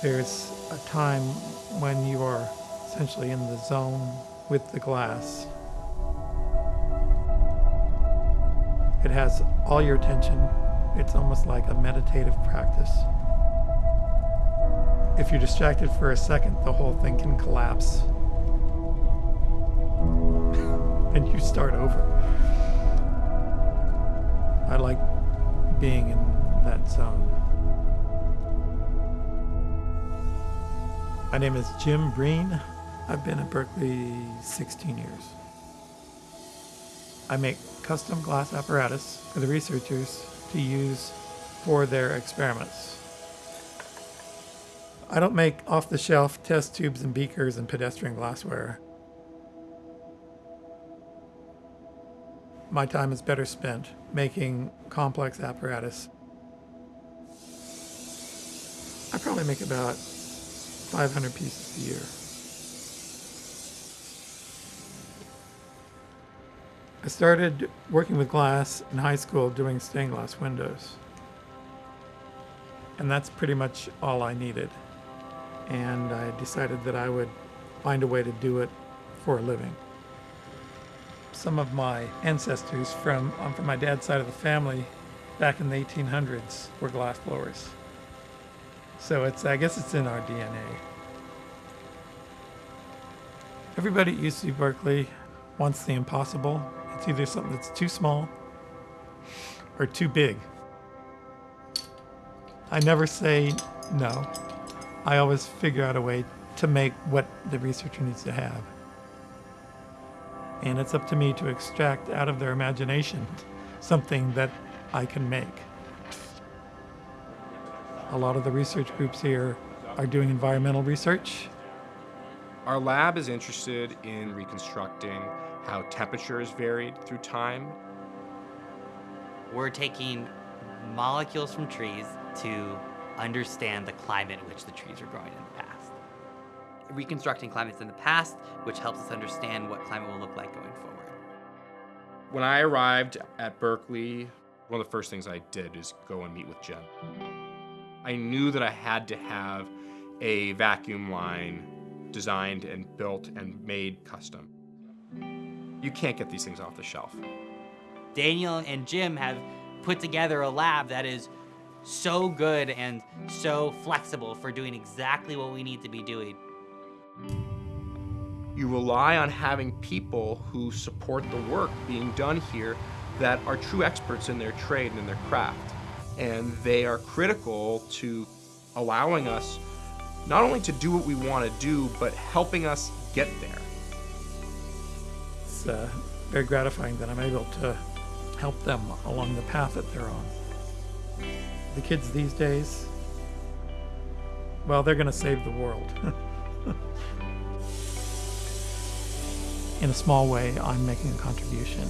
There's a time when you are essentially in the zone with the glass. It has all your attention. It's almost like a meditative practice. If you're distracted for a second, the whole thing can collapse. and you start over. I like being in that zone. My name is Jim Breen. I've been at Berkeley 16 years. I make custom glass apparatus for the researchers to use for their experiments. I don't make off-the-shelf test tubes and beakers and pedestrian glassware. My time is better spent making complex apparatus. I probably make about 500 pieces a year. I started working with glass in high school doing stained glass windows. And that's pretty much all I needed. And I decided that I would find a way to do it for a living. Some of my ancestors from, um, from my dad's side of the family back in the 1800s were glass blowers. So it's, I guess it's in our DNA. Everybody at UC Berkeley wants the impossible. It's either something that's too small or too big. I never say no. I always figure out a way to make what the researcher needs to have. And it's up to me to extract out of their imagination something that I can make. A lot of the research groups here are doing environmental research. Our lab is interested in reconstructing how temperatures varied through time. We're taking molecules from trees to understand the climate in which the trees were growing in the past. Reconstructing climates in the past, which helps us understand what climate will look like going forward. When I arrived at Berkeley, one of the first things I did is go and meet with Jen. I knew that I had to have a vacuum line designed and built and made custom. You can't get these things off the shelf. Daniel and Jim have put together a lab that is so good and so flexible for doing exactly what we need to be doing. You rely on having people who support the work being done here that are true experts in their trade and in their craft. And they are critical to allowing us not only to do what we want to do, but helping us get there. It's uh, very gratifying that I'm able to help them along the path that they're on. The kids these days, well, they're going to save the world. In a small way, I'm making a contribution.